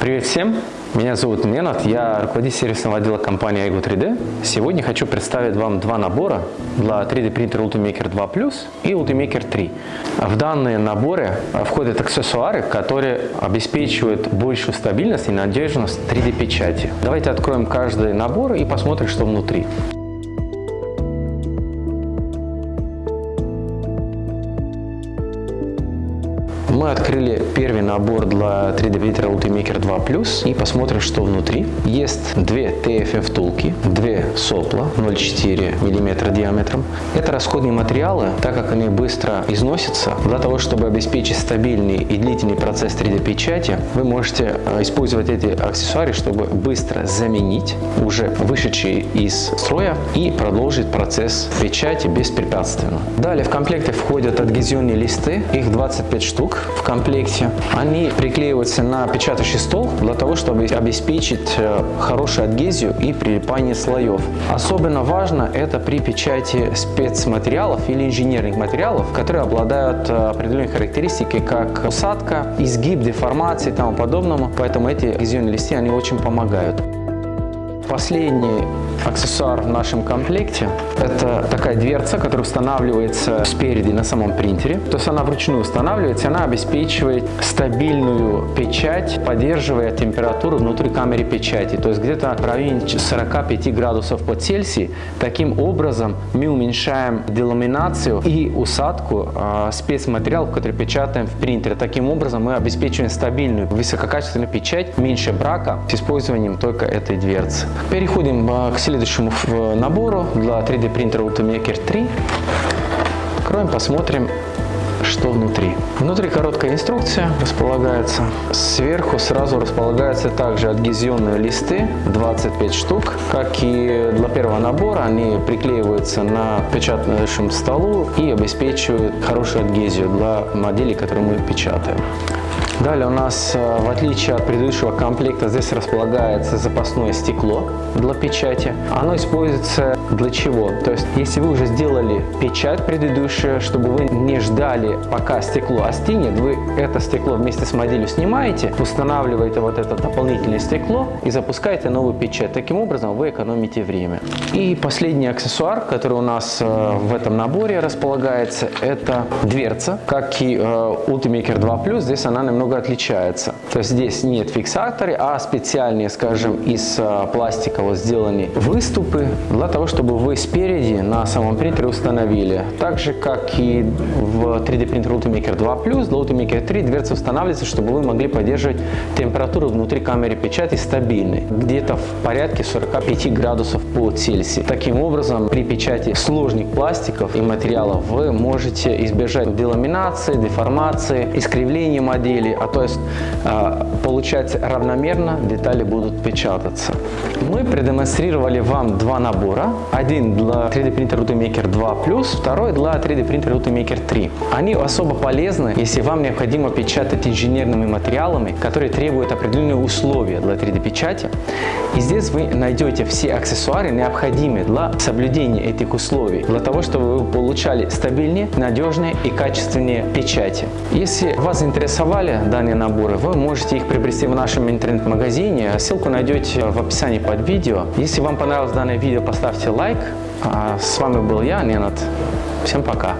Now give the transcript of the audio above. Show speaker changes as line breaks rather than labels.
Привет всем! Меня зовут Менат, я руководитель сервисного отдела компании Ego 3D. Сегодня хочу представить вам два набора для 3D принтера Ultimaker 2 Plus и Ultimaker 3. В данные наборы входят аксессуары, которые обеспечивают большую стабильность и надежность 3D печати. Давайте откроем каждый набор и посмотрим, что внутри. Мы открыли первый набор для 3D принтера Ultimaker 2 Plus и посмотрим, что внутри. Есть две TFM втулки, две сопла 0,4 мм диаметром. Это расходные материалы, так как они быстро износятся. Для того, чтобы обеспечить стабильный и длительный процесс 3D печати, вы можете э, использовать эти аксессуары, чтобы быстро заменить уже вышедшие из строя и продолжить процесс печати беспрепятственно. Далее в комплекте входят адгезионные листы, их 25 штук в комплекте. Они приклеиваются на печатающий стол для того, чтобы обеспечить э, хорошую адгезию и прилипание слоев. Особенно важно это при печати спецматериалов или инженерных материалов, которые обладают э, определенной характеристикой, как усадка, изгиб, деформации и тому подобному. Поэтому эти адгезионные листы они очень помогают. Последний аксессуар в нашем комплекте – это такая дверца, которая устанавливается спереди на самом принтере. То есть она вручную устанавливается, она обеспечивает стабильную печать, поддерживая температуру внутри камеры печати. То есть где-то в районе 45 градусов по Цельсию. Таким образом мы уменьшаем деламинацию и усадку э, спецматериалов, которые печатаем в принтере. Таким образом мы обеспечиваем стабильную, высококачественную печать, меньше брака с использованием только этой дверцы. Переходим а, к следующему набору для 3D принтера Ultimaker 3. Откроем, посмотрим, что внутри. Внутри короткая инструкция располагается. Сверху сразу располагаются также адгезионные листы, 25 штук. Как и для первого набора, они приклеиваются на печатающем столу и обеспечивают хорошую адгезию для моделей, которые мы печатаем. Далее у нас, э, в отличие от предыдущего комплекта, здесь располагается запасное стекло для печати. Оно используется для чего? То есть, если вы уже сделали печать предыдущую, чтобы вы не ждали, пока стекло остынет, вы это стекло вместе с моделью снимаете, устанавливаете вот это дополнительное стекло и запускаете новую печать. Таким образом, вы экономите время. И последний аксессуар, который у нас э, в этом наборе располагается, это дверца. Как и э, Ultimaker 2 Plus, здесь она немного немного отличается. То есть здесь нет фиксаторы, а специальные, скажем, из а, пластика вот сделаны выступы для того, чтобы вы спереди на самом принтере установили. Так же, как и в 3D принтер Ultimaker 2 Plus, для Ultimaker 3 дверца устанавливается, чтобы вы могли поддерживать температуру внутри камеры печати стабильной, где-то в порядке 45 градусов по Цельсию. Таким образом, при печати сложных пластиков и материалов вы можете избежать деламинации, деформации, искривления модели, а то есть а, получается равномерно детали будут печататься. Мы продемонстрировали вам два набора. Один для 3D принтера Ultimaker 2 Plus, второй для 3D принтера Ultimaker 3. Они особо полезны, если вам необходимо печатать инженерными материалами, которые требуют определенные условия для 3D печати. И здесь вы найдете все аксессуары, необходимые для соблюдения этих условий, для того, чтобы вы получали стабильные, надежные и качественные печати. Если вас заинтересовали данные наборы, вы можете их приобрести в нашем интернет-магазине. Ссылку найдете в описании под видео. Если вам понравилось данное видео, поставьте лайк. А с вами был я, Ненат. Всем пока!